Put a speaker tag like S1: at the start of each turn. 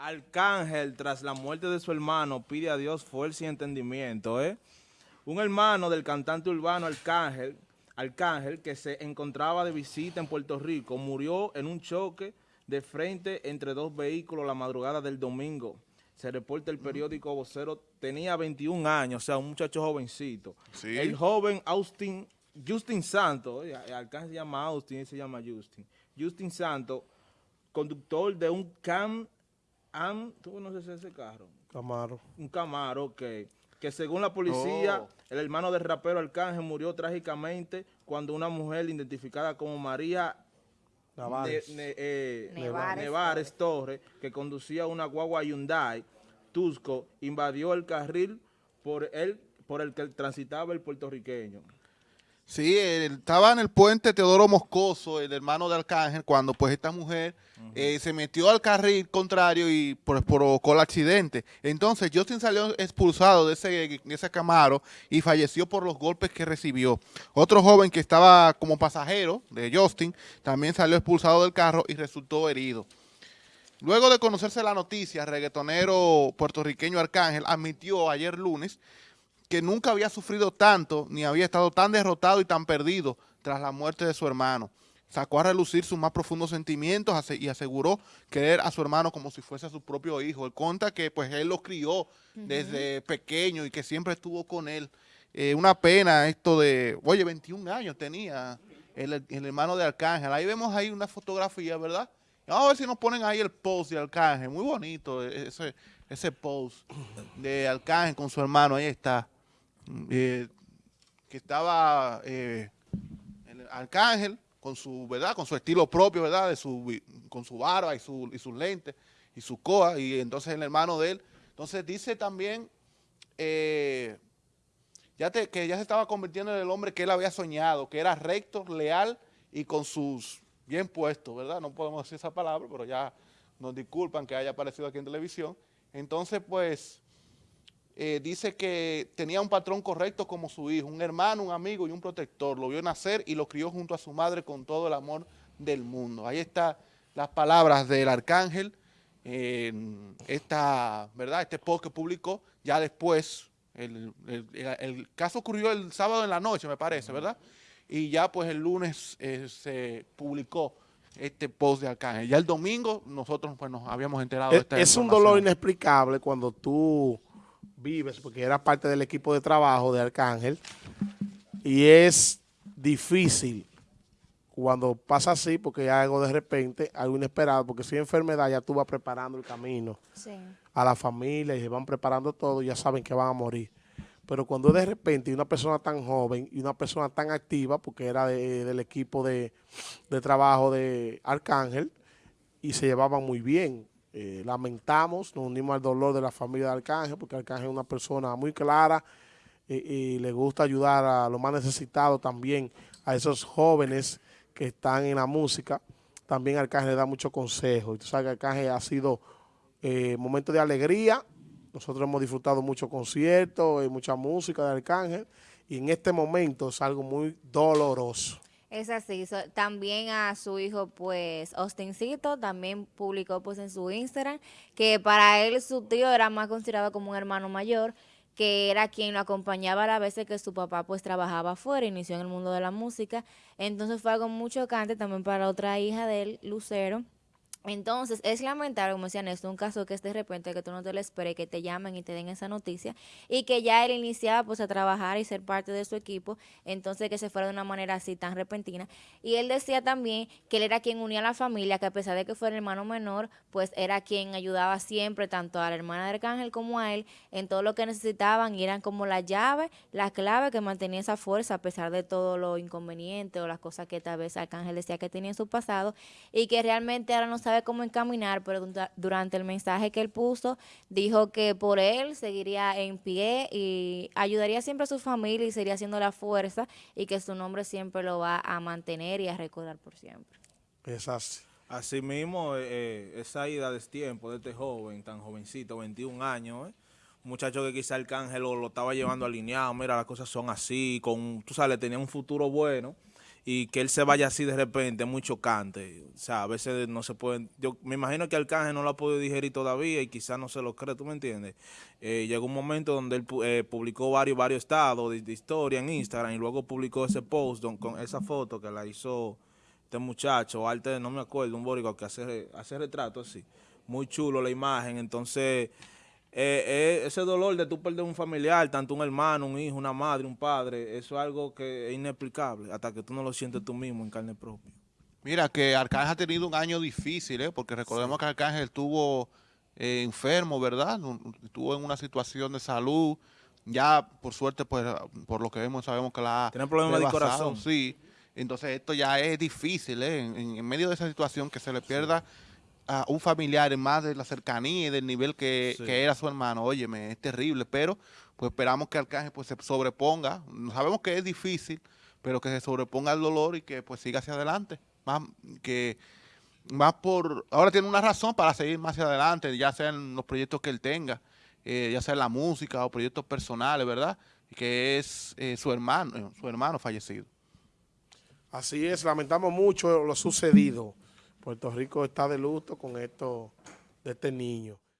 S1: Arcángel, tras la muerte de su hermano, pide a Dios fuerza y entendimiento. ¿eh? Un hermano del cantante urbano Arcángel, Arcángel, que se encontraba de visita en Puerto Rico, murió en un choque de frente entre dos vehículos la madrugada del domingo. Se reporta el periódico Vocero, tenía 21 años, o sea, un muchacho jovencito. El joven Austin, Justin Santos, Arcángel se llama Austin, se llama Justin. Justin Santos, conductor de un Cam ¿tú conoces ese carro?
S2: Camaro.
S1: Un Camaro, ok. Que según la policía, oh. el hermano del rapero Arcángel murió trágicamente cuando una mujer identificada como María eh, Nevares, Torres, que conducía una guagua Hyundai Tusco, invadió el carril por el, por el que transitaba el puertorriqueño.
S3: Sí, estaba en el puente Teodoro Moscoso, el hermano de Arcángel, cuando pues esta mujer eh, se metió al carril contrario y pues, provocó el accidente. Entonces Justin salió expulsado de ese, de ese Camaro y falleció por los golpes que recibió. Otro joven que estaba como pasajero de Justin también salió expulsado del carro y resultó herido. Luego de conocerse la noticia, el reggaetonero puertorriqueño Arcángel admitió ayer lunes que nunca había sufrido tanto ni había estado tan derrotado y tan perdido tras la muerte de su hermano. Sacó a relucir sus más profundos sentimientos y aseguró querer a su hermano como si fuese a su propio hijo. Él cuenta que pues él lo crió desde pequeño y que siempre estuvo con él. Eh, una pena esto de, oye, 21 años tenía el, hermano de Arcángel. Ahí vemos ahí una fotografía, ¿verdad? Vamos a ver si nos ponen ahí el post de Arcángel. Muy bonito ese, ese post de Arcángel con su hermano. Ahí está. Eh, que estaba eh, el Arcángel con su, ¿verdad? Con su estilo propio, ¿verdad? De su, con su barba y, su, y sus lentes y su coa, y entonces el hermano de él. Entonces dice también eh, ya que ya se estaba convirtiendo en el hombre que él había soñado, que era recto, leal y con sus bien puestos, ¿verdad? No podemos decir esa palabra, pero ya nos disculpan que haya aparecido aquí en televisión. Entonces, pues, eh, dice que tenía un patrón correcto como su hijo, un hermano, un amigo y un protector. Lo vio nacer y lo crió junto a su madre con todo el amor del mundo. Ahí están las palabras del arcángel, esta, ¿verdad? este post que publicó, ya después, el, caso ocurrió el sábado en la noche, me parece, ¿verdad? Y ya pues el lunes eh, se publicó este post de Arcángel. Ya el domingo nosotros pues nos habíamos enterado
S2: de esta Es un dolor inexplicable cuando tú Vives, porque era parte del equipo de trabajo de Arcángel, y es difícil cuando pasa así, porque hay algo de repente, algo inesperado, porque si hay enfermedad ya tú vas preparando el camino a la familia y se van preparando todo, ya saben que van a morir. Pero cuando de repente una persona tan joven y una persona tan activa, porque era del equipo de, de trabajo de Arcángel, y se llevaban muy bien, eh, lamentamos, nos unimos al dolor de la familia de Arcángel, porque Arcángel es una persona muy clara y, le gusta ayudar a los más necesitados también, a esos jóvenes que están en la música. También Arcángel le da mucho consejo. Y tú sabes que Arcángel ha sido eh, momento de alegría. Nosotros hemos disfrutado mucho conciertos, y mucha música de Arcángel. Y en este momento es algo muy doloroso.
S4: Es así, también a su hijo, pues, Austincito, también publicó, pues, en su Instagram, que para él su tío era más considerado como un hermano mayor, que era quien lo acompañaba a la vez que su papá, pues, trabajaba afuera, inició en el mundo de la música, entonces fue algo muy chocante también para otra hija de él, Lucero, entonces, es lamentable, como decían esto, un caso que es de repente que tú no te lo esperes, que te llamen y te den esa noticia, y que ya él iniciaba pues a trabajar y ser parte de su equipo, entonces que se fuera de una manera así tan repentina. Y él decía también que él era quien unía a la familia, que a pesar de que fuera el hermano menor, pues era quien ayudaba siempre tanto a la hermana de Arcángel como a él en todo lo que necesitaban, y eran como la llave, la clave que mantenía esa fuerza a pesar de todo lo inconveniente o las cosas que tal vez Arcángel decía que tenía en su pasado, y que realmente ahora no sabe cómo encaminar, pero durante el mensaje que él puso, dijo que por él seguiría en pie y ayudaría siempre a su familia y sería haciendo la fuerza y que su nombre siempre lo va a mantener y a recordar por siempre.
S1: Es así. Así mismo, eh, eh, esa ida de tiempo de este joven, tan jovencito, 21 años, eh, un muchacho que quizá Arcángel lo, lo estaba llevando alineado, mira, las cosas son así, con, tú sabes, tenía un futuro bueno, y que él se vaya así de repente es muy chocante. O sea, a veces no se pueden... Yo me imagino que Arcángel no lo ha podido digerir todavía y quizás no se lo cree, ¿tú me entiendes? Eh, llegó un momento donde él eh, publicó varios, varios estados de, historia en Instagram y luego publicó ese post con esa foto que la hizo este muchacho, arte, no me acuerdo, un bórico que hace, hace retratos así. Muy chulo la imagen, entonces... eh, eh, ese dolor de tú perder un familiar, tanto un hermano, un hijo, una madre, un padre, eso es algo que es inexplicable hasta que tú no lo sientes tú mismo en carne propia.
S3: Mira, que Arcángel ha tenido un año difícil, ¿eh? porque recordemos que Arcángel estuvo eh, enfermo, ¿verdad? Estuvo en una situación de salud. Ya, por suerte, pues, por lo que vemos, sabemos que la
S1: Tiene problemas de corazón.
S3: Sí. Entonces, esto ya es difícil, ¿eh? En, en- en medio de esa situación, que se le pierda a un familiar en más de la cercanía y del nivel que,
S1: Sí.
S3: que era su hermano. Óyeme, es terrible, pero pues esperamos que Arcángel pues se sobreponga. Sabemos que es difícil, pero que se sobreponga al dolor y que pues siga hacia adelante. Más que más por ahora tiene una razón para seguir más hacia adelante, ya sean los proyectos que él tenga, eh, ya sea la música o proyectos personales, ¿verdad? Que es eh, su hermano, eh, su hermano fallecido.
S2: Así es, lamentamos mucho lo sucedido. Puerto Rico está de luto con esto de este niño.